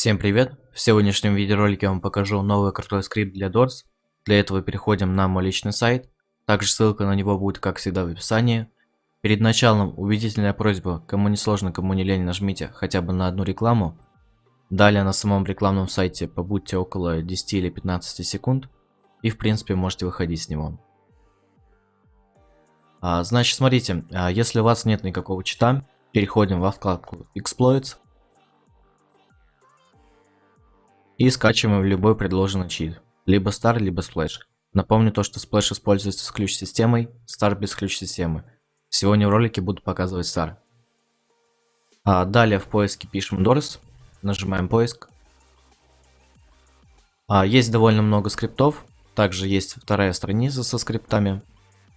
Всем привет! В сегодняшнем видеоролике я вам покажу новый крутой скрипт для Doors. Для этого переходим на мой личный сайт. Также ссылка на него будет, как всегда, в описании. Перед началом убедительная просьба, кому не сложно, кому не лень, нажмите хотя бы на одну рекламу. Далее на самом рекламном сайте побудьте около 10 или 15 секунд. И в принципе можете выходить с него. А, значит, смотрите, а, если у вас нет никакого чита, переходим во вкладку Exploits. И скачиваем любой предложенный чит. Либо Star, либо Splash. Напомню то, что Splash используется с ключ-системой, Star без ключ-системы. Сегодня в ролике буду показывать Star. А далее в поиске пишем Doors, нажимаем поиск. А, есть довольно много скриптов, также есть вторая страница со скриптами.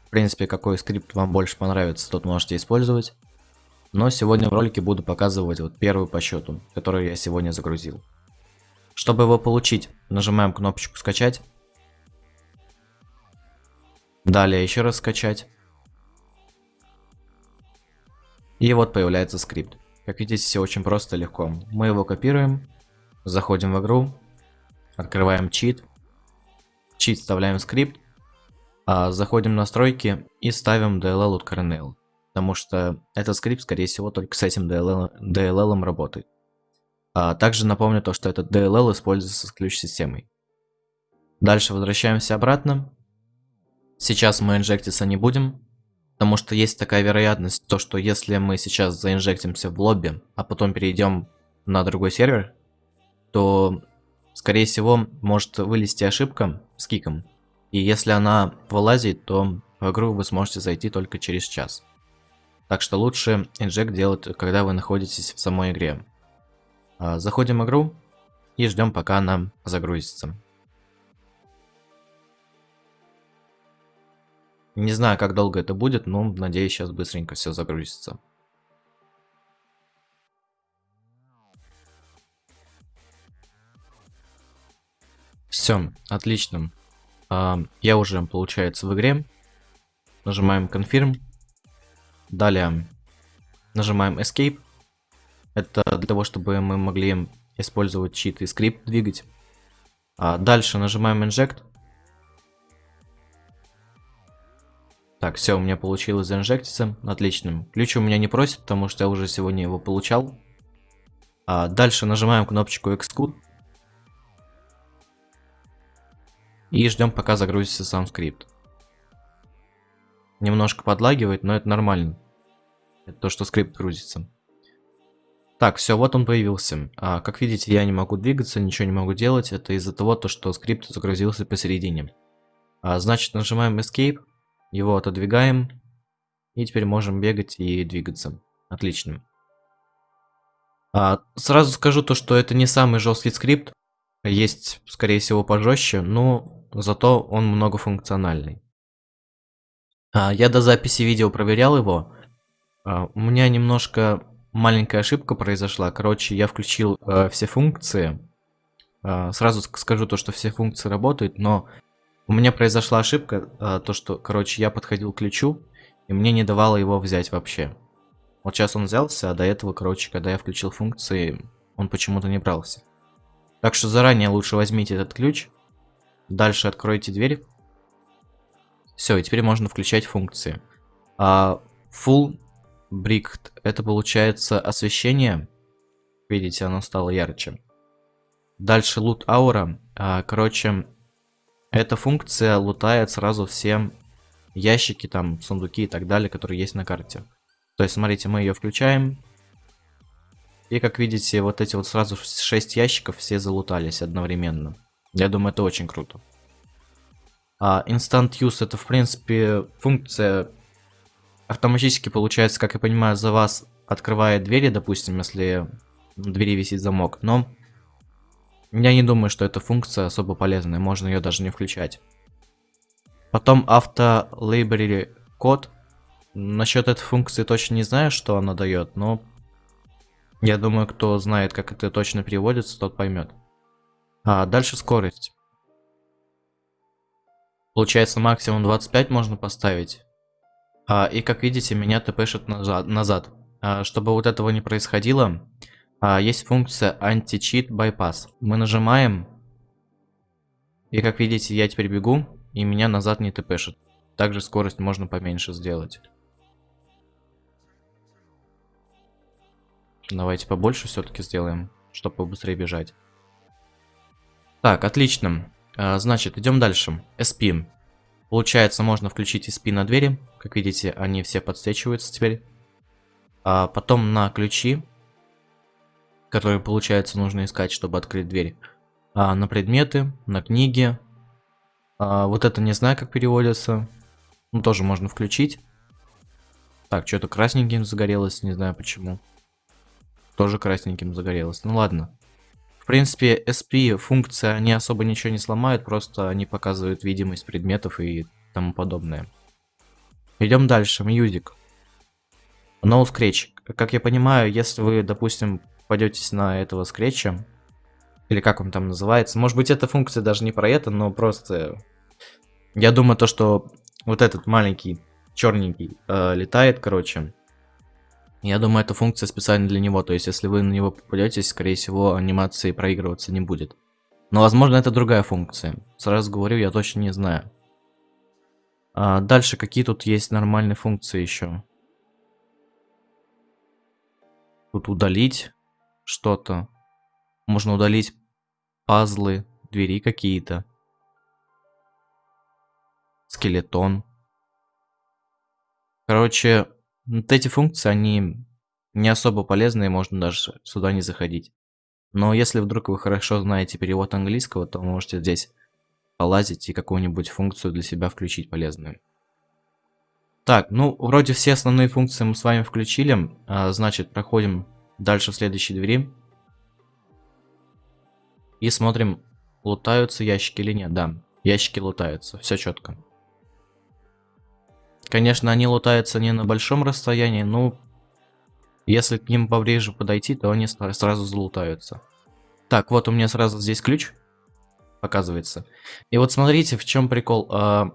В принципе, какой скрипт вам больше понравится, тот можете использовать. Но сегодня в ролике буду показывать вот первую по счету, которую я сегодня загрузил. Чтобы его получить, нажимаем кнопочку «Скачать». Далее еще раз «Скачать». И вот появляется скрипт. Как видите, все очень просто и легко. Мы его копируем, заходим в игру, открываем чит, чит вставляем скрипт, а заходим в настройки и ставим DLL от Kernel. Потому что этот скрипт, скорее всего, только с этим DLL, DLL работает. А также напомню то, что этот DLL используется с ключ-системой. Дальше возвращаемся обратно. Сейчас мы инжектиться не будем, потому что есть такая вероятность, то что если мы сейчас заинжектимся в лобби, а потом перейдем на другой сервер, то, скорее всего, может вылезти ошибка с киком. И если она вылазит, то в игру вы сможете зайти только через час. Так что лучше инжект делать, когда вы находитесь в самой игре. А, заходим игру и ждем, пока она загрузится. Не знаю, как долго это будет, но надеюсь, сейчас быстренько все загрузится. Все, отлично. А, я уже, получается, в игре. Нажимаем Confirm. Далее нажимаем Escape. Это для того, чтобы мы могли использовать чит и скрипт двигать. А дальше нажимаем Inject. Так, все, у меня получилось заинжектиться. Отлично. Ключ у меня не просит, потому что я уже сегодня его получал. А дальше нажимаем кнопочку Xcode. И ждем, пока загрузится сам скрипт. Немножко подлагивает, но это нормально. Это то, что скрипт грузится. Так, все, вот он появился. А, как видите, я не могу двигаться, ничего не могу делать. Это из-за того, то, что скрипт загрузился посередине. А, значит, нажимаем Escape, его отодвигаем. И теперь можем бегать и двигаться. Отлично. А, сразу скажу то, что это не самый жесткий скрипт. Есть, скорее всего, пожестче, но зато он многофункциональный. А, я до записи видео проверял его. А, у меня немножко маленькая ошибка произошла. Короче, я включил э, все функции. Э, сразу скажу то, что все функции работают, но у меня произошла ошибка, э, то что, короче, я подходил к ключу, и мне не давало его взять вообще. Вот сейчас он взялся, а до этого, короче, когда я включил функции, он почему-то не брался. Так что заранее лучше возьмите этот ключ. Дальше откройте дверь. Все, и теперь можно включать функции. А, full Брикт. Это получается освещение. Видите, оно стало ярче. Дальше лут аура. А, короче, эта функция лутает сразу все ящики, там, сундуки и так далее, которые есть на карте. То есть, смотрите, мы ее включаем. И, как видите, вот эти вот сразу 6 ящиков все залутались одновременно. Я думаю, это очень круто. А Instant Use это, в принципе, функция автоматически, получается, как я понимаю, за вас открывает двери, допустим, если на двери висит замок. Но я не думаю, что эта функция особо полезная, можно ее даже не включать. Потом авто library код. Насчет этой функции точно не знаю, что она дает, но я думаю, кто знает, как это точно переводится, тот поймет. А дальше скорость. Получается максимум 25 можно поставить. А, и как видите, меня тпшит назад. назад. А, чтобы вот этого не происходило, а, есть функция anti-cheat bypass. Мы нажимаем, и как видите, я теперь бегу, и меня назад не тпшит. Также скорость можно поменьше сделать. Давайте побольше все-таки сделаем, чтобы побыстрее бежать. Так, отлично. А, значит, идем дальше. SP. Получается, можно включить SP на двери. Как видите, они все подсвечиваются теперь. А потом на ключи, которые, получается, нужно искать, чтобы открыть дверь. А, на предметы, на книги. А, вот это не знаю, как переводится. Ну, тоже можно включить. Так, что-то красненьким загорелось, не знаю почему. Тоже красненьким загорелось. Ну ладно. В принципе, SP функция не особо ничего не сломает, просто они показывают видимость предметов и тому подобное. Идем дальше. Music. No Scratch. Как я понимаю, если вы, допустим, попадетесь на этого скретча, или как он там называется, может быть, эта функция даже не про это, но просто... Я думаю, то, что вот этот маленький черненький э, летает, короче, я думаю, эта функция специально для него, то есть если вы на него попадетесь, скорее всего, анимации проигрываться не будет. Но, возможно, это другая функция. Сразу говорю, я точно не знаю. А дальше, какие тут есть нормальные функции еще? Тут удалить что-то. Можно удалить пазлы, двери какие-то. Скелетон. Короче, вот эти функции, они не особо полезные, можно даже сюда не заходить. Но если вдруг вы хорошо знаете перевод английского, то можете здесь полазить и какую-нибудь функцию для себя включить полезную. Так, ну, вроде все основные функции мы с вами включили. А, значит, проходим дальше в следующей двери. И смотрим, лутаются ящики или нет. Да, ящики лутаются, все четко. Конечно, они лутаются не на большом расстоянии, но если к ним поближе подойти, то они сразу залутаются. Так, вот у меня сразу здесь ключ показывается. И вот смотрите, в чем прикол. А,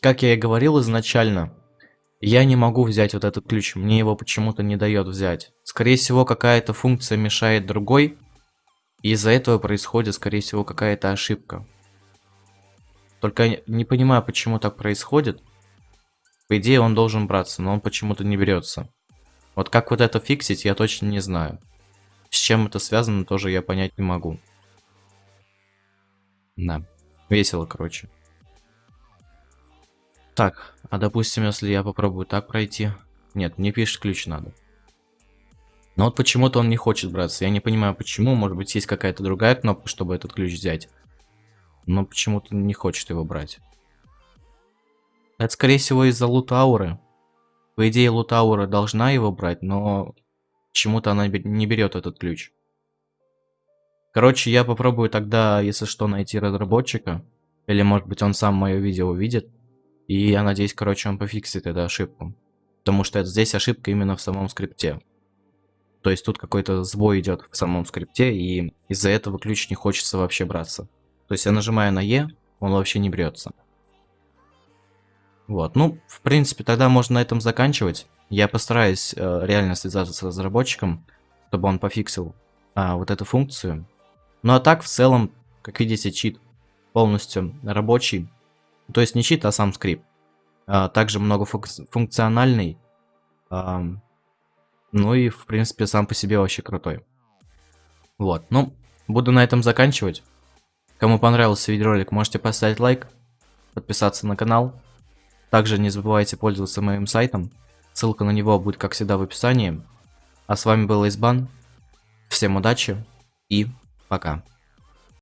как я и говорил изначально, я не могу взять вот этот ключ, мне его почему-то не дает взять. Скорее всего, какая-то функция мешает другой, и из-за этого происходит, скорее всего, какая-то ошибка. Только не понимаю, почему так происходит. По идее он должен браться, но он почему-то не берется. Вот как вот это фиксить, я точно не знаю. С чем это связано, тоже я понять не могу. Да, весело, короче. Так, а допустим, если я попробую так пройти... Нет, мне пишет ключ надо. Но вот почему-то он не хочет браться. Я не понимаю, почему. Может быть, есть какая-то другая кнопка, чтобы этот ключ взять. Но почему-то не хочет его брать. Это, скорее всего, из-за лутауры. По идее, лутаура должна его брать, но почему-то она не берет этот ключ. Короче, я попробую тогда, если что, найти разработчика. Или, может быть, он сам мое видео увидит. И я надеюсь, короче, он пофиксит эту ошибку. Потому что здесь ошибка именно в самом скрипте. То есть тут какой-то сбой идет в самом скрипте, и из-за этого ключ не хочется вообще браться. То есть я нажимаю на Е, он вообще не берется. Вот, ну, в принципе, тогда можно на этом заканчивать. Я постараюсь э, реально связаться с разработчиком, чтобы он пофиксил э, вот эту функцию. Ну а так, в целом, как видите, чит полностью рабочий. То есть не чит, а сам скрипт. А, также многофункциональный. А, ну и, в принципе, сам по себе вообще крутой. Вот, ну, буду на этом заканчивать. Кому понравился видеоролик, можете поставить лайк, подписаться на канал. Также не забывайте пользоваться моим сайтом. Ссылка на него будет, как всегда, в описании. А с вами был Избан. Всем удачи и пока.